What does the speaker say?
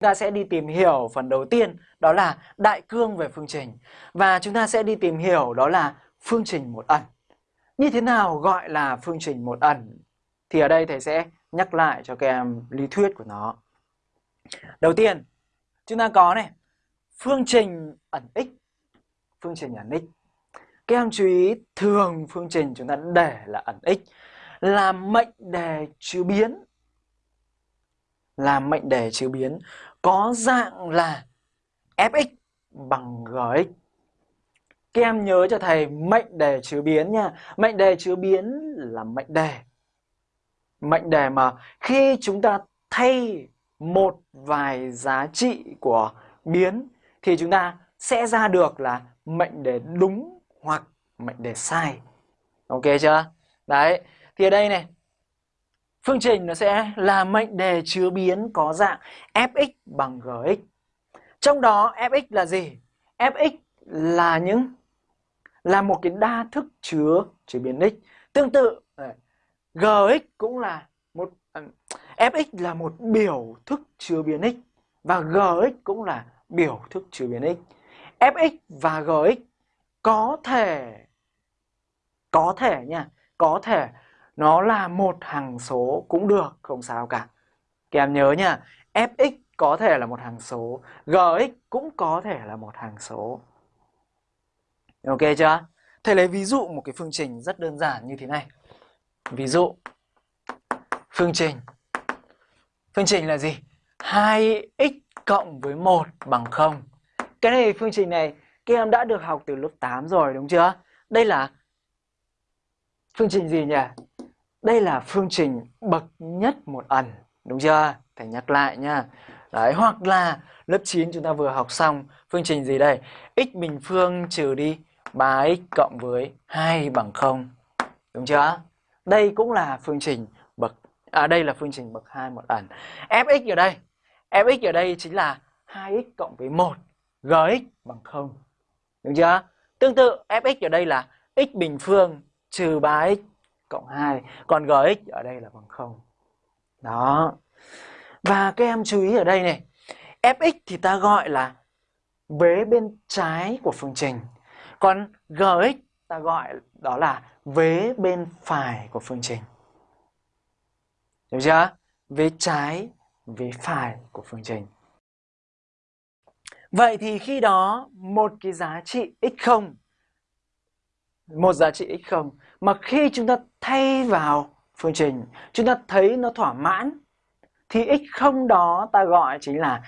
ta sẽ đi tìm hiểu phần đầu tiên đó là đại cương về phương trình và chúng ta sẽ đi tìm hiểu đó là phương trình một ẩn. Như thế nào gọi là phương trình một ẩn? Thì ở đây thầy sẽ nhắc lại cho các em lý thuyết của nó. Đầu tiên, chúng ta có này, phương trình ẩn x, phương trình ẩn x. Các em chú ý thường phương trình chúng ta để là ẩn x là mệnh đề chứa biến là mệnh đề chứa biến có dạng là fx bằng gx. Các em nhớ cho thầy mệnh đề chứa biến nha. Mệnh đề chứa biến là mệnh đề. Mệnh đề mà khi chúng ta thay một vài giá trị của biến thì chúng ta sẽ ra được là mệnh đề đúng hoặc mệnh đề sai. Ok chưa? Đấy. Thì ở đây này, phương trình nó sẽ là mệnh đề chứa biến có dạng fx bằng gx. Trong đó fx là gì? fx là những là một cái đa thức chứa chứa biến x. Tương tự gx cũng là một fx là một biểu thức chứa biến x và gx cũng là biểu thức chứa biến x. fx và gx có thể có thể nha, có thể nó là một hằng số cũng được, không sao cả. Các em nhớ nha, fx có thể là một hằng số, gx cũng có thể là một hằng số. Ok chưa? Thầy lấy ví dụ một cái phương trình rất đơn giản như thế này. Ví dụ, phương trình. Phương trình là gì? 2x cộng với 1 bằng 0. Cái này phương trình này các em đã được học từ lớp 8 rồi đúng chưa? Đây là phương trình gì nhỉ? Đây là phương trình bậc nhất một ẩn, đúng chưa? Phải nhắc lại nha. Đấy, hoặc là lớp 9 chúng ta vừa học xong phương trình gì đây? x bình phương trừ đi 3x cộng với 2 bằng 0. Đúng chưa? Đây cũng là phương trình bậc à đây là phương trình bậc 2 một ẩn. fx ở đây, fx ở đây chính là 2x cộng với 1, gx bằng 0. Đúng chưa? Tương tự fx ở đây là x bình phương trừ 3x cộng 2. Còn gx ở đây là bằng 0. Đó. Và các em chú ý ở đây này. fx thì ta gọi là vế bên trái của phương trình. Còn gx ta gọi đó là vế bên phải của phương trình. Hiểu chưa? Vế trái, vế phải của phương trình. Vậy thì khi đó một cái giá trị x0 một giá trị x0 mà khi chúng ta thay vào phương trình, chúng ta thấy nó thỏa mãn, thì x0 đó ta gọi chính là